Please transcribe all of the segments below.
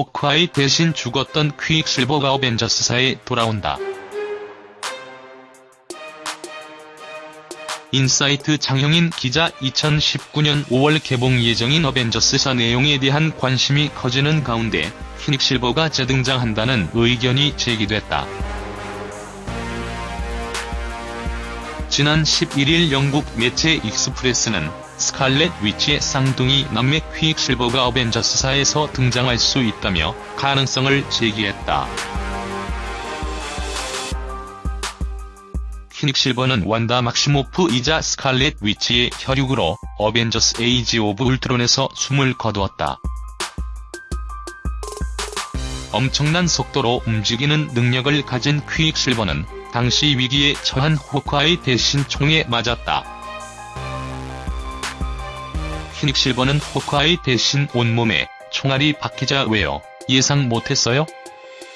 호크아이 대신 죽었던 퀵실버가 어벤져스4에 돌아온다. 인사이트 장형인 기자 2019년 5월 개봉 예정인 어벤져스4 내용에 대한 관심이 커지는 가운데 퀵실버가 재등장한다는 의견이 제기됐다. 지난 11일 영국 매체 익스프레스는 스칼렛 위치의 쌍둥이 남매 퀵 실버가 어벤져스4에서 등장할 수 있다며 가능성을 제기했다. 퀵 실버는 완다 막시모프이자 스칼렛 위치의 혈육으로 어벤져스 에이지 오브 울트론에서 숨을 거두었다. 엄청난 속도로 움직이는 능력을 가진 퀵실버는 당시 위기에 처한 호크아이 대신 총에 맞았다. 퀵실버는 호크아이 대신 온몸에 총알이 박히자 왜요? 예상 못했어요?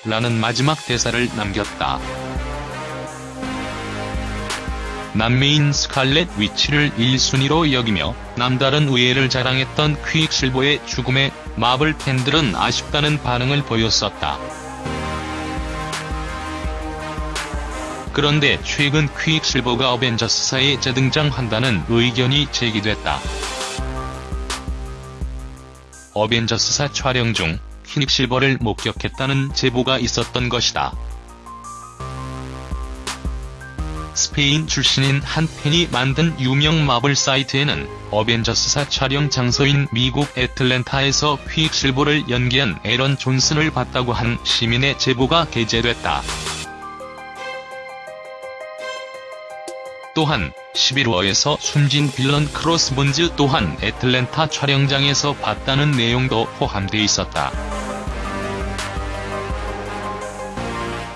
라는 마지막 대사를 남겼다. 남매인 스칼렛 위치를 1순위로 여기며 남다른 우애를 자랑했던 퀵실버의 죽음에 마블 팬들은 아쉽다는 반응을 보였었다. 그런데 최근 퀵실버가 어벤져스사에 재등장한다는 의견이 제기됐다. 어벤져스4 촬영 중 퀵실버를 목격했다는 제보가 있었던 것이다. 스페인 출신인 한 팬이 만든 유명 마블 사이트에는 어벤져스4 촬영 장소인 미국 애틀랜타에서 퀵실버를 연기한 에런 존슨을 봤다고 한 시민의 제보가 게재됐다. 또한 시빌 워에서 숨진 빌런 크로스본즈 또한 애틀랜타 촬영장에서 봤다는 내용도 포함돼 있었다.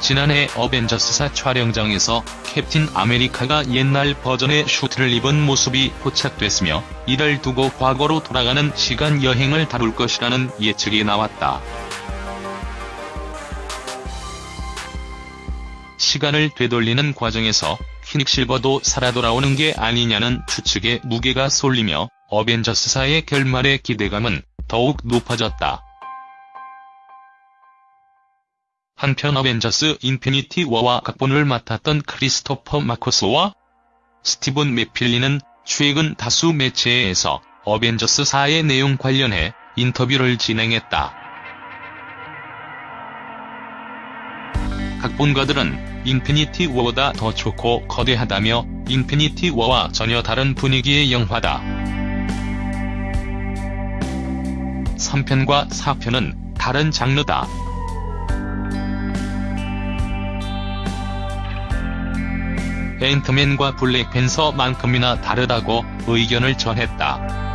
지난해 어벤져스사 촬영장에서 캡틴 아메리카가 옛날 버전의 슈트를 입은 모습이 포착됐으며 이를 두고 과거로 돌아가는 시간 여행을 다룰 것이라는 예측이 나왔다. 시간을 되돌리는 과정에서 퀵실버도 살아 돌아오는 게 아니냐는 추측에 무게가 쏠리며 어벤져스사의 결말의 기대감은 더욱 높아졌다. 한편 어벤져스 인피니티 워와 각본을 맡았던 크리스토퍼 마커스와 스티븐 맥필리는 최근 다수 매체에서 어벤져스 4의 내용 관련해 인터뷰를 진행했다. 각본가들은 인피니티 워보다 더 좋고 거대하다며 인피니티 워와 전혀 다른 분위기의 영화다. 3편과 4편은 다른 장르다. 앤트맨과 블랙팬서만큼이나 다르다고 의견을 전했다.